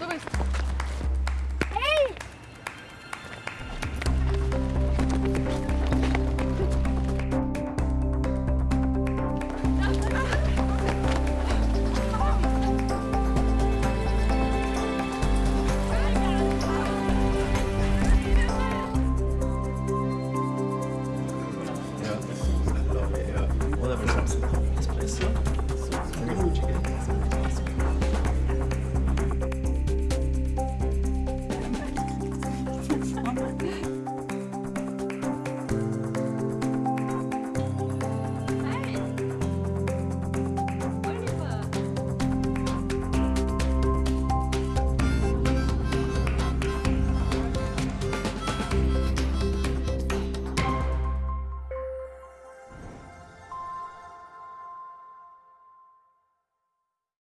До быстро. Спасибо.